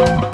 Thank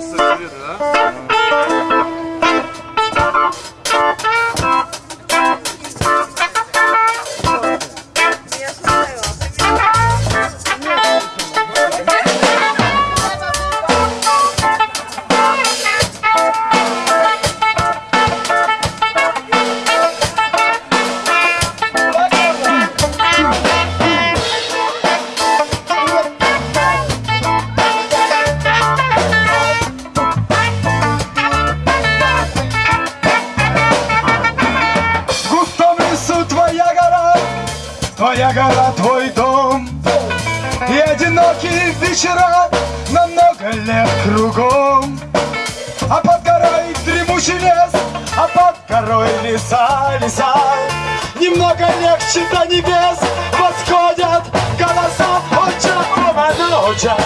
gösterilir ha. Гора, твой дом. И одинокие вечера намного лет кругом. А под горой дремучий лес, а под горой леса, леса. Немного легче до небес восходят голоса. Оча, оманоча